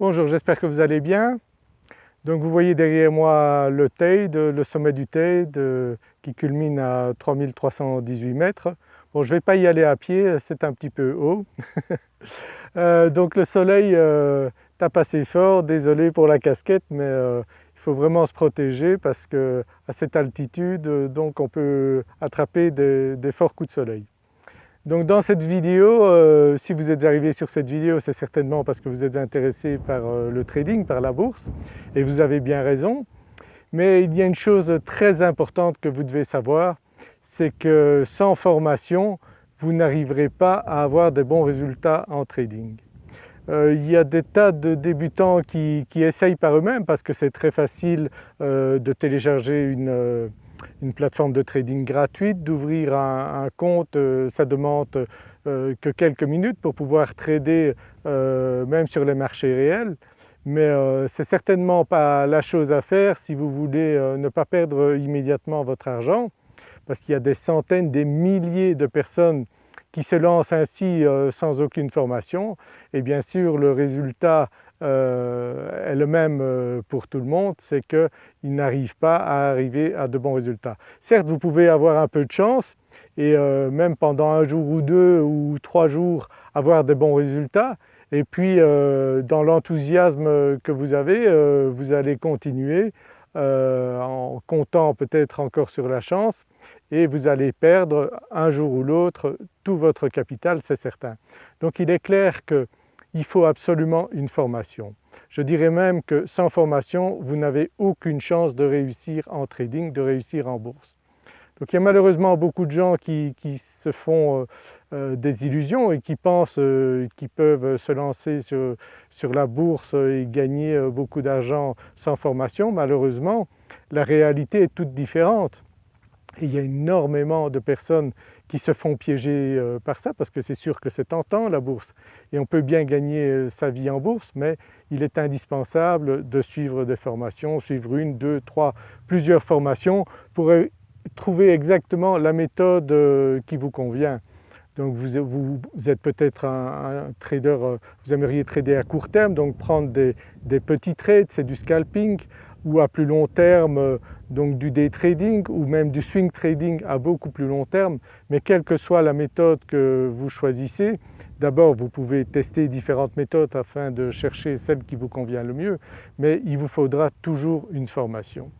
Bonjour, j'espère que vous allez bien. Donc vous voyez derrière moi le Teide, le sommet du Teide qui culmine à 3318 mètres. Bon je ne vais pas y aller à pied, c'est un petit peu haut. Euh, donc le soleil euh, tape assez fort, désolé pour la casquette mais euh, il faut vraiment se protéger parce qu'à cette altitude donc on peut attraper des forts coups de soleil. Donc dans cette vidéo, euh, si vous êtes arrivé sur cette vidéo, c'est certainement parce que vous êtes intéressé par euh, le trading, par la bourse, et vous avez bien raison. Mais il y a une chose très importante que vous devez savoir, c'est que sans formation, vous n'arriverez pas à avoir de bons résultats en trading. Euh, il y a des tas de débutants qui, qui essayent par eux-mêmes parce que c'est très facile de télécharger une, une plateforme de trading gratuite, d'ouvrir un, compte, euh, ça demande euh, que quelques minutes pour pouvoir trader euh, même sur les marchés réels. Mais ce n'est certainement pas la chose à faire si vous voulez ne pas perdre immédiatement votre argent parce qu'il y a des centaines, des milliers de personnes qui se lancent ainsi sans aucune formation et bien sûr le résultat euh, est le même euh, pour tout le monde, c'est qu'ils n'arrivent pas à arriver à de bons résultats. Certes vous pouvez avoir un peu de chance et euh, même pendant un jour ou deux ou trois jours avoir de bons résultats et puis dans l'enthousiasme que vous avez, vous allez continuer en comptant peut-être encore sur la chance et vous allez perdre un jour ou l'autre tout votre capital, c'est certain. Donc il est clair que il faut absolument une formation. Je dirais même que sans formation, vous n'avez aucune chance de réussir en trading, de réussir en bourse. Donc il y a malheureusement beaucoup de gens qui, se font euh, euh, des illusions et qui pensent euh, qu'ils peuvent se lancer sur, sur, la bourse et gagner beaucoup d'argent sans formation. Malheureusement, la réalité est toute différente. il y a énormément de personnes qui se font piéger euh, par ça parce que c'est sûr que c'est tentant la bourse et on peut bien gagner euh, sa vie en bourse mais il est indispensable de suivre des formations, suivre une, deux, trois, plusieurs formations pour euh, trouver exactement la méthode qui vous convient. Donc vous, êtes peut-être un, trader, vous aimeriez trader à court terme, donc prendre des, des petits trades, c'est du scalping, ou à plus long terme donc du day trading ou même du swing trading à beaucoup plus long terme. Mais quelle que soit la méthode que vous choisissez, d'abord vous pouvez tester différentes méthodes afin de chercher celle qui vous convient le mieux. Mais il vous faudra toujours une formation.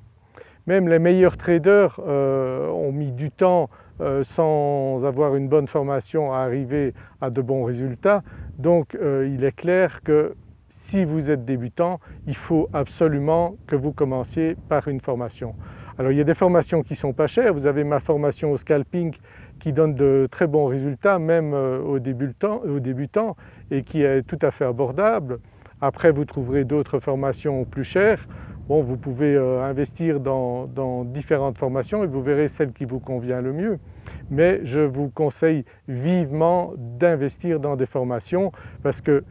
Même les meilleurs traders euh, ont mis du temps euh, sans avoir une bonne formation à arriver à de bons résultats. Donc euh, il est clair que si vous êtes débutant, il faut absolument que vous commenciez par une formation. Alors il y a des formations qui sont pas chères, vous avez ma formation au scalping qui donne de très bons résultats même euh, aux débutants et qui est tout à fait abordable. Après vous trouverez d'autres formations plus chères. Vous pouvez euh, investir dans différentes formations et vous verrez celle qui vous convient le mieux. Mais je vous conseille vivement d'investir dans des formations parce que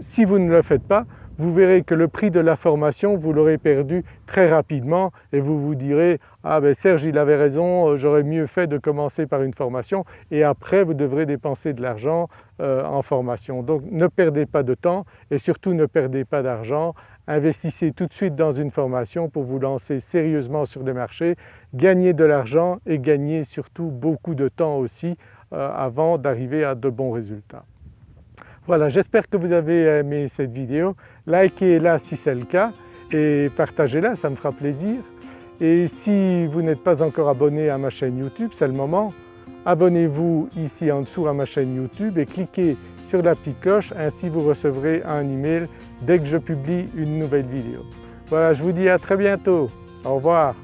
si vous ne le faites pas, vous verrez que le prix de la formation vous l'aurez perdu très rapidement et vous vous direz « ah ben Serge il avait raison, euh, j'aurais mieux fait de commencer par une formation » et après vous devrez dépenser de l'argent euh, en formation. Donc ne perdez pas de temps et surtout ne perdez pas d'argent, investissez tout de suite dans une formation pour vous lancer sérieusement sur le marché, gagner de l'argent et gagner surtout beaucoup de temps aussi euh, avant d'arriver à de bons résultats. Voilà, j'espère que vous avez aimé cette vidéo. Likez-la si c'est le cas et partagez-la, ça me fera plaisir. Et si vous n'êtes pas encore abonné à ma chaîne YouTube, c'est le moment. Abonnez-vous ici en dessous à ma chaîne YouTube et cliquez sur la petite cloche, ainsi vous recevrez un email dès que je publie une nouvelle vidéo. Voilà, je vous dis à très bientôt. Au revoir.